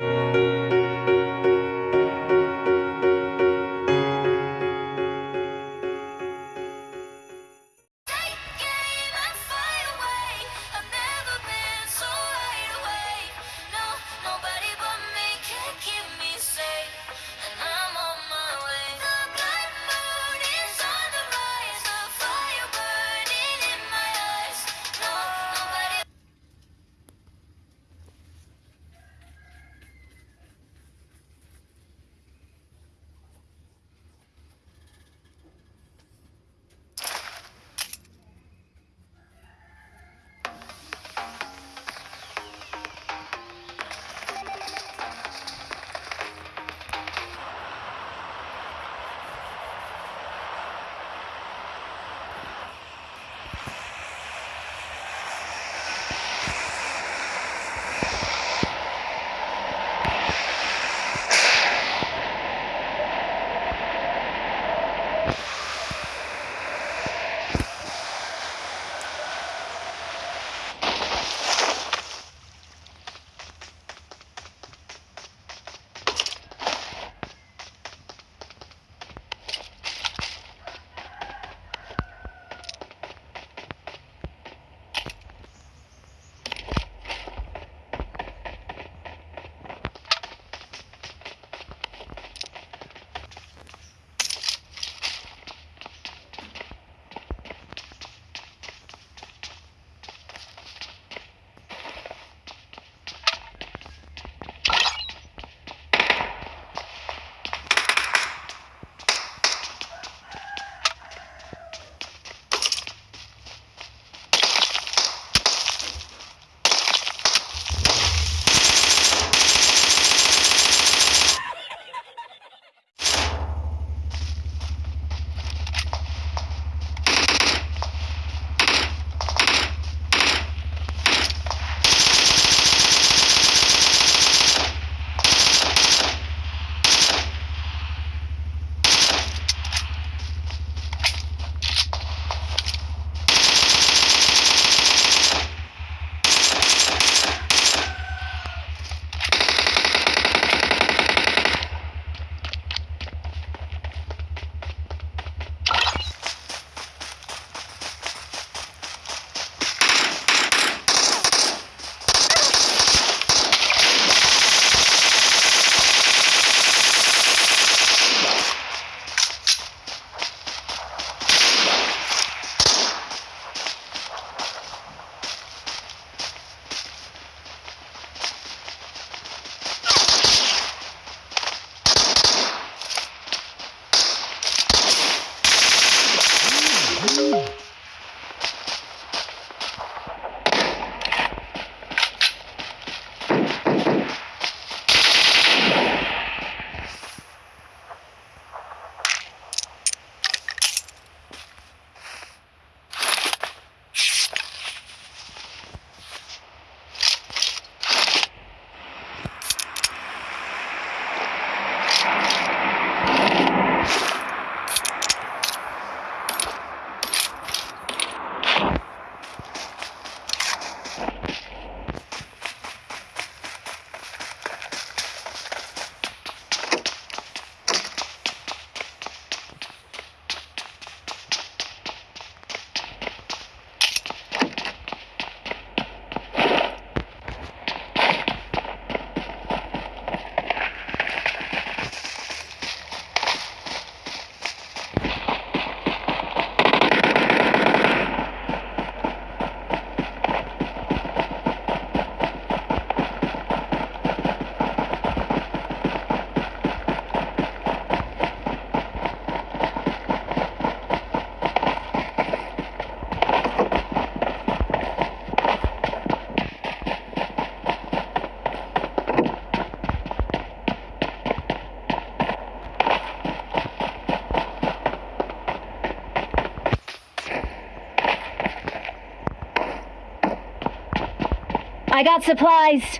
Música I got supplies.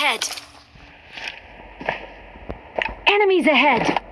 Ahead! Enemies ahead!